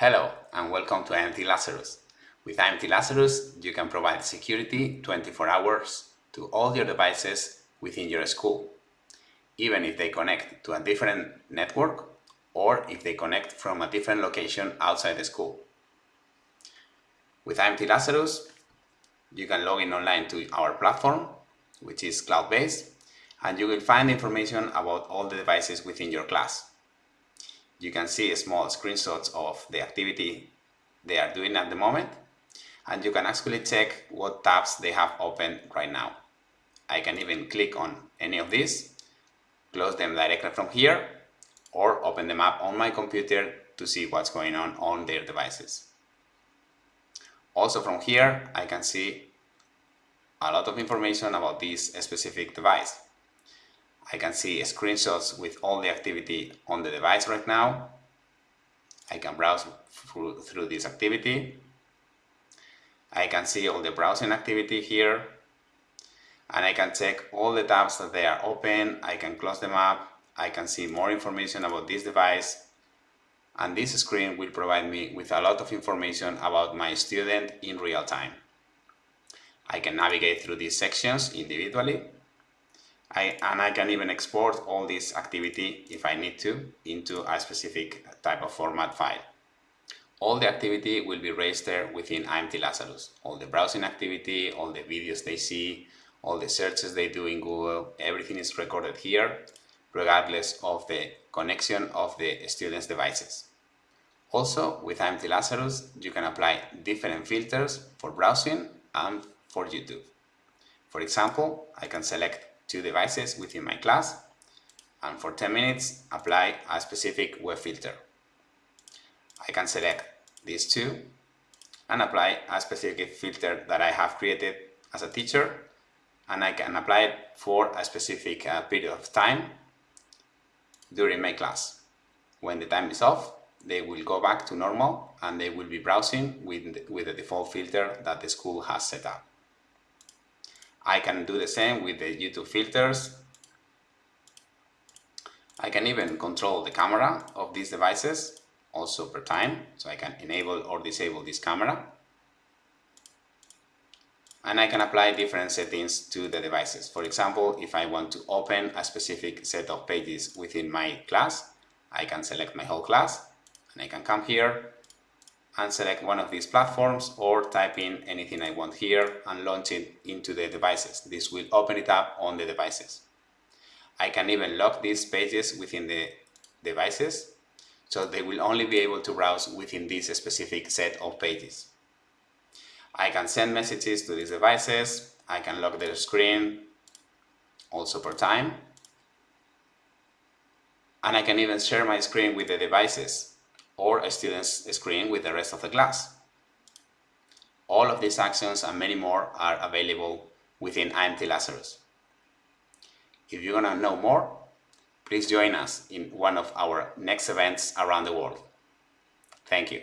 Hello and welcome to IMT Lazarus. With IMT Lazarus, you can provide security 24 hours to all your devices within your school, even if they connect to a different network or if they connect from a different location outside the school. With IMT Lazarus, you can log in online to our platform, which is cloud-based, and you will find information about all the devices within your class you can see small screenshots of the activity they are doing at the moment and you can actually check what tabs they have open right now. I can even click on any of these, close them directly from here or open them up on my computer to see what's going on on their devices. Also from here I can see a lot of information about this specific device. I can see screenshots with all the activity on the device right now. I can browse through, this activity. I can see all the browsing activity here. And I can check all the tabs that they are open. I can close them up. I can see more information about this device. And this screen will provide me with a lot of information about my student in real time. I can navigate through these sections individually I, and I can even export all this activity, if I need to, into a specific type of format file. All the activity will be registered within IMT Lazarus. All the browsing activity, all the videos they see, all the searches they do in Google, everything is recorded here, regardless of the connection of the student's devices. Also, with IMT Lazarus, you can apply different filters for browsing and for YouTube. For example, I can select two devices within my class and for 10 minutes apply a specific web filter. I can select these two and apply a specific filter that I have created as a teacher and I can apply it for a specific uh, period of time during my class. When the time is off, they will go back to normal and they will be browsing with with the default filter that the school has set up. I can do the same with the YouTube filters. I can even control the camera of these devices also per time, so I can enable or disable this camera. And I can apply different settings to the devices. For example, if I want to open a specific set of pages within my class, I can select my whole class and I can come here and select one of these platforms or type in anything I want here and launch it into the devices. This will open it up on the devices. I can even lock these pages within the devices so they will only be able to browse within this specific set of pages. I can send messages to these devices, I can lock their screen also per time, and I can even share my screen with the devices or a student's screen with the rest of the class. All of these actions and many more are available within IMT Lazarus. If you want to know more, please join us in one of our next events around the world. Thank you.